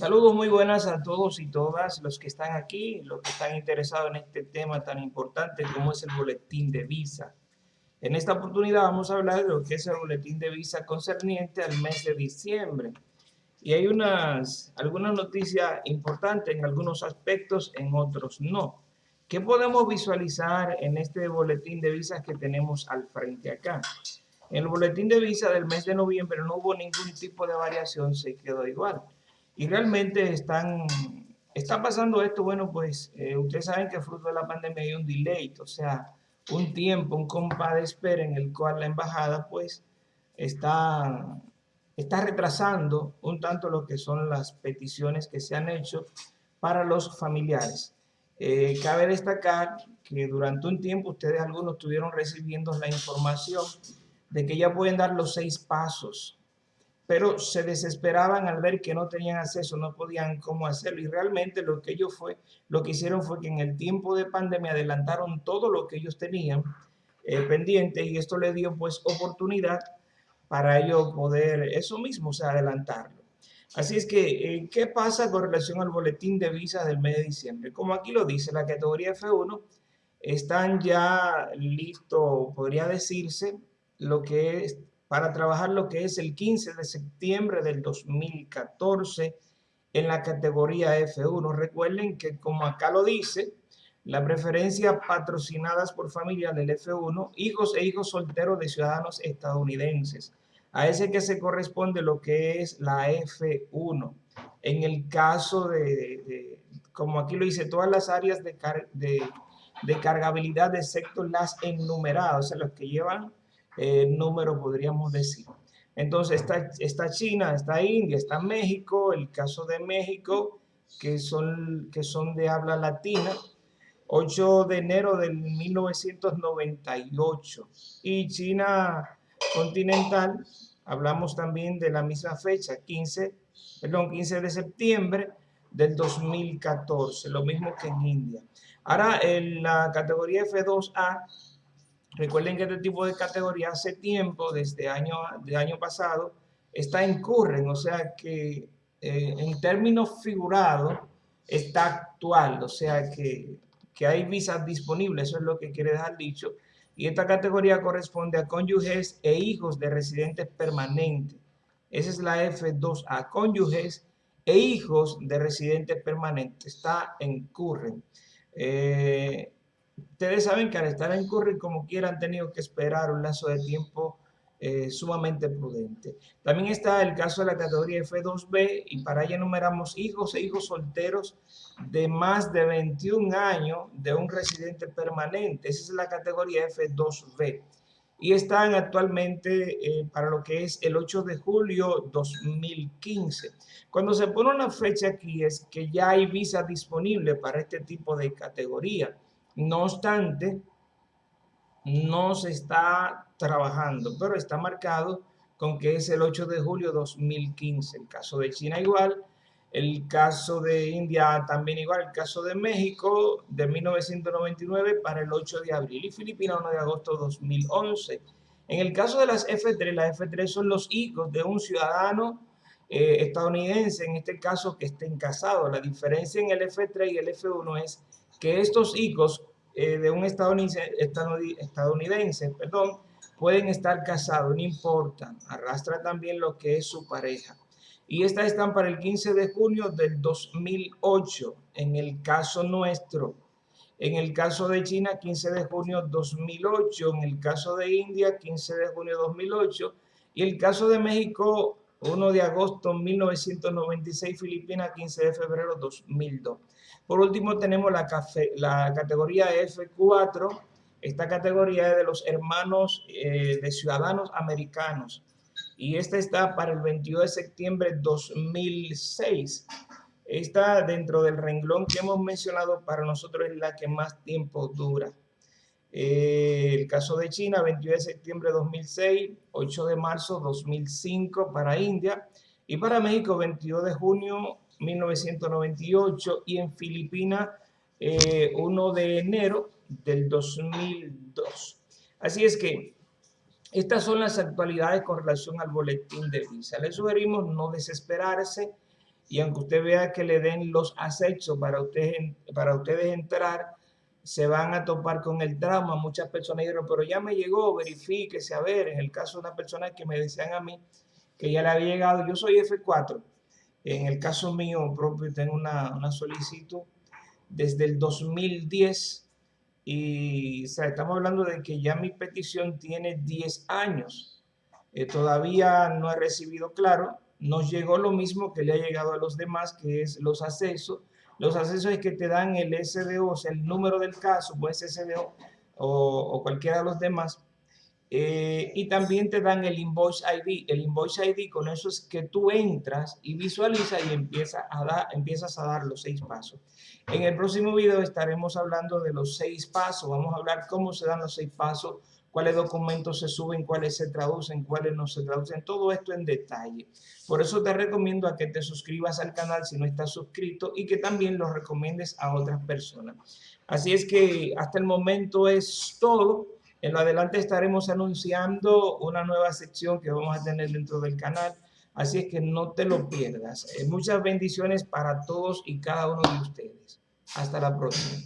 Saludos muy buenas a todos y todas los que están aquí, los que están interesados en este tema tan importante como es el boletín de visa. En esta oportunidad vamos a hablar de lo que es el boletín de visa concerniente al mes de diciembre. Y hay unas, algunas noticias importantes en algunos aspectos, en otros no. ¿Qué podemos visualizar en este boletín de visas que tenemos al frente acá? En el boletín de visa del mes de noviembre no hubo ningún tipo de variación, se quedó igual. Y realmente están, está pasando esto, bueno, pues eh, ustedes saben que fruto de la pandemia hay un delay, o sea, un tiempo, un compás de espera en el cual la embajada pues está, está retrasando un tanto lo que son las peticiones que se han hecho para los familiares. Eh, cabe destacar que durante un tiempo ustedes algunos estuvieron recibiendo la información de que ya pueden dar los seis pasos pero se desesperaban al ver que no tenían acceso, no podían cómo hacerlo. Y realmente lo que ellos fue, lo que hicieron fue que en el tiempo de pandemia adelantaron todo lo que ellos tenían eh, pendiente y esto les dio pues oportunidad para ellos poder eso mismo, o sea, adelantarlo. Así es que, eh, ¿qué pasa con relación al boletín de visas del mes de diciembre? Como aquí lo dice, la categoría F1 están ya listos, podría decirse, lo que es para trabajar lo que es el 15 de septiembre del 2014 en la categoría F1. Recuerden que como acá lo dice, la preferencia patrocinadas por familia del F1, hijos e hijos solteros de ciudadanos estadounidenses. A ese que se corresponde lo que es la F1. En el caso de, como aquí lo dice, todas las áreas de, de, de cargabilidad, excepto las enumeradas, o sea, los que llevan eh, número, podríamos decir. Entonces está, está China, está India, está México, el caso de México, que son, que son de habla latina, 8 de enero del 1998. Y China continental, hablamos también de la misma fecha, 15, perdón, 15 de septiembre del 2014, lo mismo que en India. Ahora, en la categoría F2A, Recuerden que este tipo de categoría hace tiempo, desde año, de año pasado, está en curren, o sea que eh, en términos figurados está actual, o sea que, que hay visas disponibles, eso es lo que quiere dejar dicho. Y esta categoría corresponde a cónyuges e hijos de residentes permanentes. Esa es la F2A, cónyuges e hijos de residentes permanentes. Está en curren. Eh, Ustedes saben que al estar en Curry, como quiera, han tenido que esperar un lazo de tiempo eh, sumamente prudente. También está el caso de la categoría F2B y para ella enumeramos hijos e hijos solteros de más de 21 años de un residente permanente. Esa es la categoría F2B. Y están actualmente eh, para lo que es el 8 de julio 2015. Cuando se pone una fecha aquí es que ya hay visa disponible para este tipo de categoría. No obstante, no se está trabajando, pero está marcado con que es el 8 de julio de 2015. El caso de China igual, el caso de India también igual, el caso de México de 1999 para el 8 de abril y Filipinas 1 de agosto de 2011. En el caso de las F3, las F3 son los hijos de un ciudadano eh, estadounidense, en este caso que estén casados. La diferencia en el F3 y el F1 es que estos hijos eh, de un estadounidense, perdón, pueden estar casados, no importa, arrastra también lo que es su pareja. Y estas están para el 15 de junio del 2008, en el caso nuestro. En el caso de China, 15 de junio 2008. En el caso de India, 15 de junio 2008. Y el caso de México, 1 de agosto 1996, Filipinas, 15 de febrero 2002. Por último tenemos la, la categoría F4. Esta categoría es de los hermanos eh, de ciudadanos americanos. Y esta está para el 22 de septiembre de 2006. Esta dentro del renglón que hemos mencionado para nosotros es la que más tiempo dura. Eh, el caso de China, 22 de septiembre de 2006, 8 de marzo 2005 para India y para México 22 de junio 1998 y en Filipinas 1 eh, de enero del 2002. Así es que estas son las actualidades con relación al boletín de visa. Les sugerimos no desesperarse, y aunque usted vea que le den los accesos para, usted, para ustedes entrar, se van a topar con el trauma. Muchas personas dijeron, pero ya me llegó, verifíquese, a ver, en el caso de una persona que me decían a mí que ya le había llegado, yo soy F4, en el caso mío propio tengo una, una solicitud desde el 2010 y estamos hablando de que ya mi petición tiene 10 años. Eh, todavía no he recibido claro, nos llegó lo mismo que le ha llegado a los demás, que es los accesos. Los accesos es que te dan el SDO, o sea, el número del caso, pues SDO o, cualquiera de los demás, eh, y también te dan el Invoice ID. El Invoice ID con eso es que tú entras y visualizas y empieza a dar, empiezas a dar los seis pasos. En el próximo video estaremos hablando de los seis pasos. Vamos a hablar cómo se dan los seis pasos, cuáles documentos se suben, cuáles se traducen, cuáles no se traducen. Todo esto en detalle. Por eso te recomiendo a que te suscribas al canal si no estás suscrito y que también lo recomiendes a otras personas. Así es que hasta el momento es todo. En lo adelante estaremos anunciando una nueva sección que vamos a tener dentro del canal, así es que no te lo pierdas. Eh, muchas bendiciones para todos y cada uno de ustedes. Hasta la próxima.